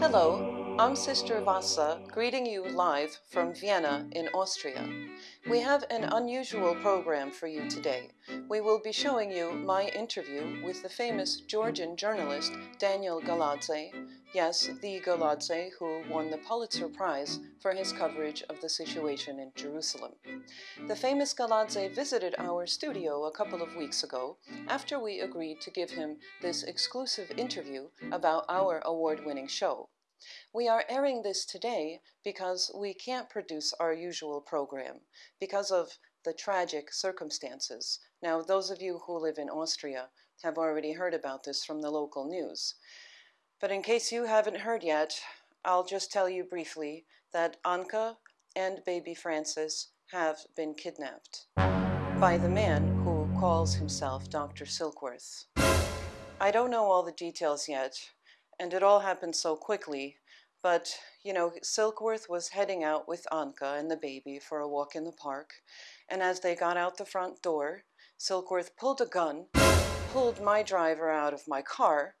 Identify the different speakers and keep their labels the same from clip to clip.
Speaker 1: Hello, I'm Sister Vassa, greeting you live from Vienna in Austria. We have an unusual program for you today. We will be showing you my interview with the famous Georgian journalist Daniel Galadze, yes, the Galadze who won the Pulitzer Prize for his coverage of the situation in Jerusalem. The famous Galadze visited our studio a couple of weeks ago after we agreed to give him this exclusive interview about our award winning show. We are airing this today because we can't produce our usual program because of the tragic circumstances. Now, those of you who live in Austria have already heard about this from the local news. But in case you haven't heard yet, I'll just tell you briefly that Anka and baby Francis have been kidnapped by the man who calls himself Dr. Silkworth. I don't know all the details yet, and it all happened so quickly, but you know, Silkworth was heading out with Anka and the baby for a walk in the park, and as they got out the front door, Silkworth pulled a gun, pulled my driver out of my car,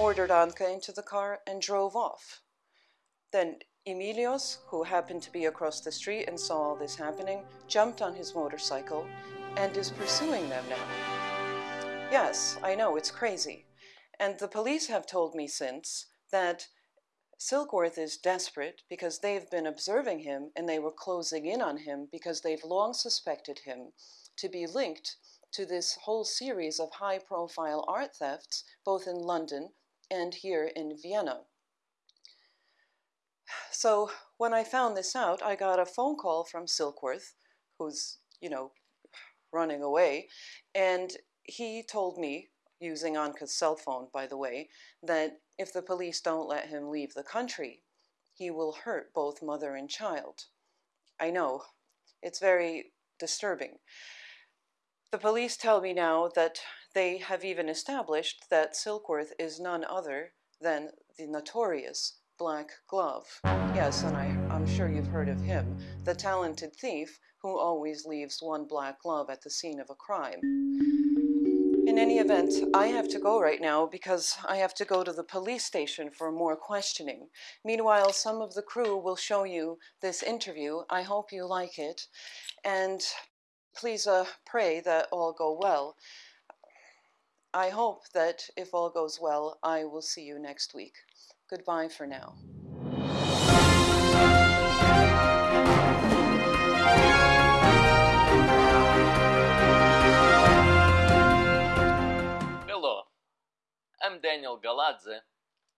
Speaker 1: ordered Anka into the car, and drove off. Then Emilios, who happened to be across the street and saw all this happening, jumped on his motorcycle and is pursuing them now. Yes, I know, it's crazy. And the police have told me since that Silkworth is desperate because they've been observing him and they were closing in on him because they've long suspected him to be linked to this whole series of high profile art thefts, both in London and here in Vienna. So when I found this out, I got a phone call from Silkworth, who's, you know, running away, and he told me, using Anka's cell phone, by the way, that if the police don't let him leave the country, he will hurt both mother and child. I know, it's very disturbing. The police tell me now that they have even established that Silkworth is none other than the notorious Black Glove. Yes, and I, I'm sure you've heard of him, the talented thief who always leaves one black glove at the scene of a crime. In any event, I have to go right now because I have to go to the police station for more questioning. Meanwhile, some of the crew will show you this interview. I hope you like it. And please uh, pray that all go well. I hope that if all goes well, I will see you next week. Goodbye for now.
Speaker 2: Hello, I'm Daniel Galadze,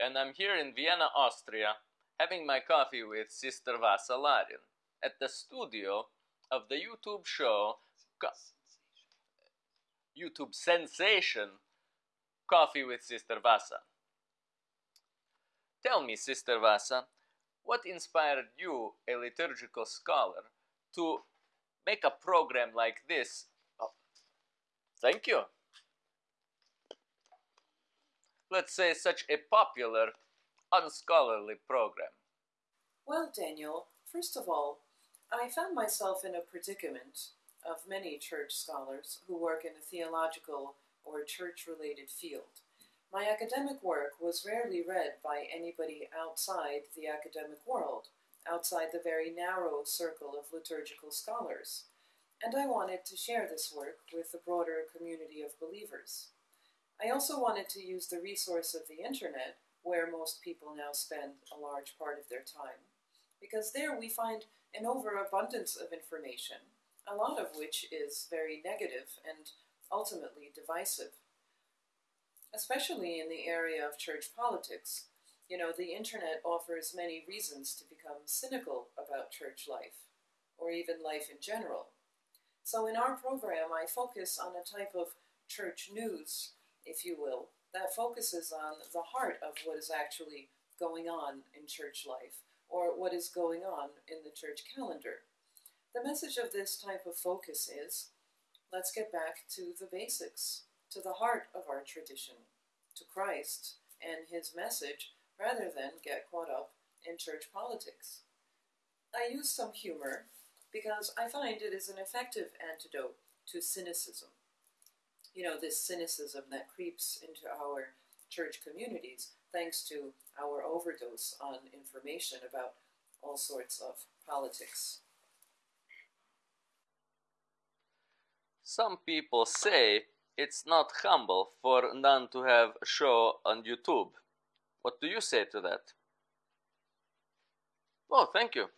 Speaker 2: and I'm here in Vienna, Austria, having my coffee with Sister Vassa Larin at the studio of the YouTube show Co- YouTube sensation Coffee with Sister Vassa. Tell me, Sister Vassa, what inspired you, a liturgical scholar, to make a program like this? Oh, thank you. Let's say such a popular, unscholarly program.
Speaker 1: Well, Daniel, first of all, I found myself in a predicament of many church scholars who work in a theological or church related field. My academic work was rarely read by anybody outside the academic world, outside the very narrow circle of liturgical scholars, and I wanted to share this work with the broader community of believers. I also wanted to use the resource of the internet, where most people now spend a large part of their time, because there we find an overabundance of information, a lot of which is very negative and ultimately divisive. Especially in the area of church politics, you know, the internet offers many reasons to become cynical about church life, or even life in general. So in our program, I focus on a type of church news, if you will, that focuses on the heart of what is actually going on in church life, or what is going on in the church calendar. The message of this type of focus is let's get back to the basics, to the heart of our tradition, to Christ and his message, rather than get caught up in church politics. I use some humor because I find it is an effective antidote to cynicism. You know, this cynicism that creeps into our church communities thanks to our overdose on information about all sorts of politics.
Speaker 2: Some people say it's not humble for nun to have a show on YouTube. What do you say to that? Oh, thank you.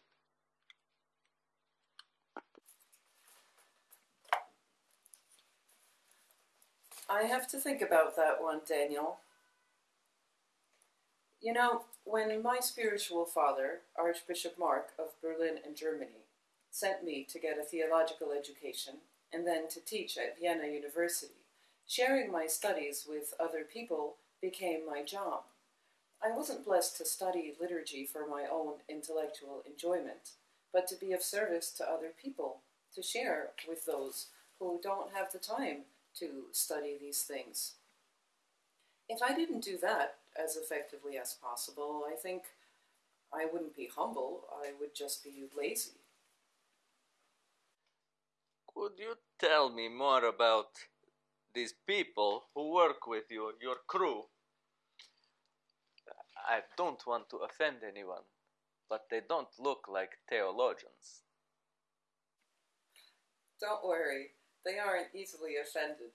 Speaker 1: I have to think about that one, Daniel. You know, when my spiritual father, Archbishop Mark of Berlin and Germany, sent me to get a theological education and then to teach at Vienna University, sharing my studies with other people became my job. I wasn't blessed to study liturgy for my own intellectual enjoyment, but to be of service to other people, to share with those who don't have the time to study these things. If I didn't do that as effectively as possible, I think I wouldn't be humble, I would just be lazy.
Speaker 2: Could you tell me more about these people who work with you, your crew? I don't want to offend anyone, but they don't look like theologians.
Speaker 1: Don't worry, they aren't easily offended.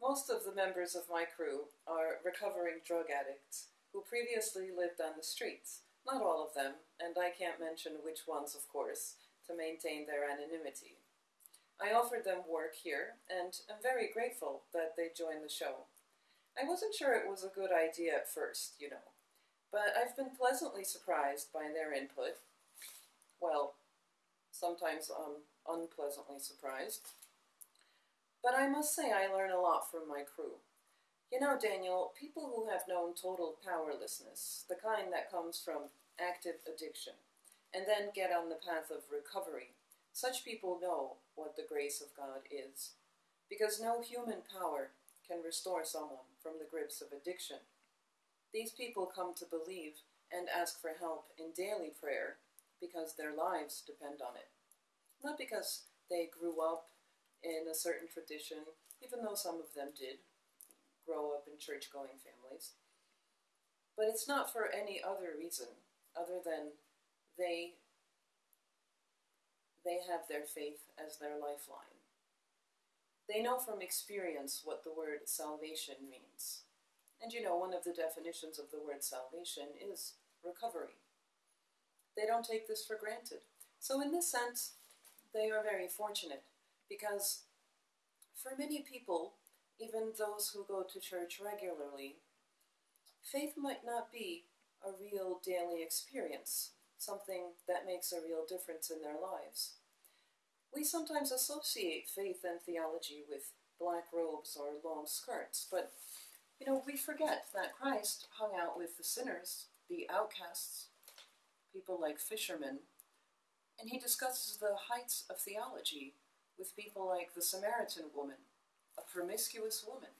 Speaker 1: Most of the members of my crew are recovering drug addicts who previously lived on the streets. Not all of them, and I can't mention which ones, of course, to maintain their anonymity. I offered them work here, and am very grateful that they joined the show. I wasn't sure it was a good idea at first, you know, but I've been pleasantly surprised by their input. Well, sometimes I'm unpleasantly surprised. But I must say I learn a lot from my crew. You know, Daniel, people who have known total powerlessness, the kind that comes from active addiction, and then get on the path of recovery, such people know what the grace of God is. Because no human power can restore someone from the grips of addiction. These people come to believe and ask for help in daily prayer because their lives depend on it. Not because they grew up in a certain tradition, even though some of them did grow up in church going families. But it's not for any other reason other than they they have their faith as their lifeline. They know from experience what the word salvation means. And you know, one of the definitions of the word salvation is recovery. They don't take this for granted. So, in this sense, they are very fortunate because for many people, even those who go to church regularly, faith might not be a real daily experience, something that makes a real difference in their lives. We sometimes associate faith and theology with black robes or long skirts, but you know, we forget that Christ hung out with the sinners, the outcasts, people like fishermen, and he discusses the heights of theology with people like the Samaritan woman, a promiscuous woman,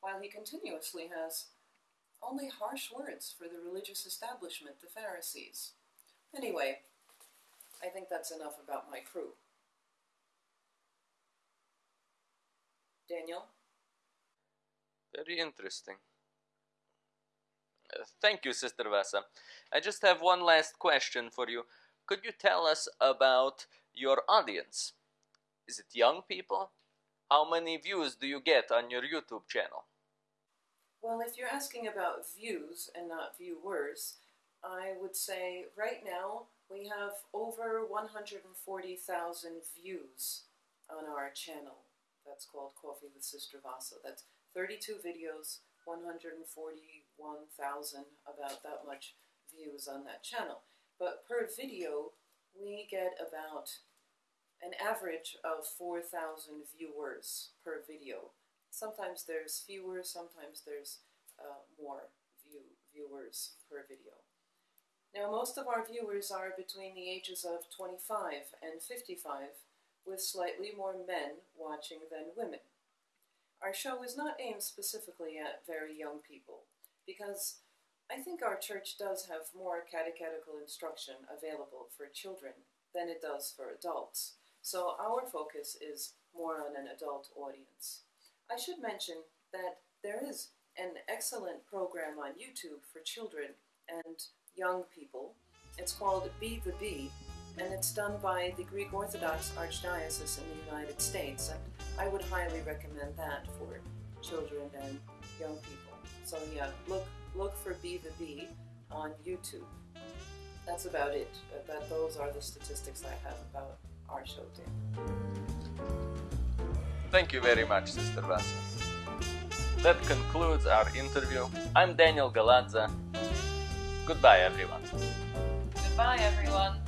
Speaker 1: while he continuously has only harsh words for the religious establishment, the Pharisees. Anyway, I think that's enough about my crew. Daniel?
Speaker 2: Very interesting. Uh, thank you, Sister Vassa. I just have one last question for you. Could you tell us about your audience? Is it young people? How many views do you get on your YouTube channel?
Speaker 1: Well, if you're asking about views and not viewers, I would say right now we have over 140,000 views on our channel. That's called Coffee with Sister Vassa. That's 32 videos, 141,000, about that much views on that channel. But per video, we get about an average of 4,000 viewers per video. Sometimes there's fewer, sometimes there's uh, more view, viewers per video. Now, most of our viewers are between the ages of 25 and 55, with slightly more men watching than women. Our show is not aimed specifically at very young people, because I think our church does have more catechetical instruction available for children than it does for adults. So our focus is more on an adult audience. I should mention that there is an excellent program on YouTube for children and young people. It's called Be the Bee, and it's done by the Greek Orthodox Archdiocese in the United States. And I would highly recommend that for children and young people. So yeah, look look for Be the Bee on YouTube. That's about it. But those are the statistics I have about our show day.
Speaker 2: Thank you very much, Sister Vassa. That concludes our interview. I'm Daniel Galadze. Goodbye, everyone.
Speaker 1: Goodbye, everyone.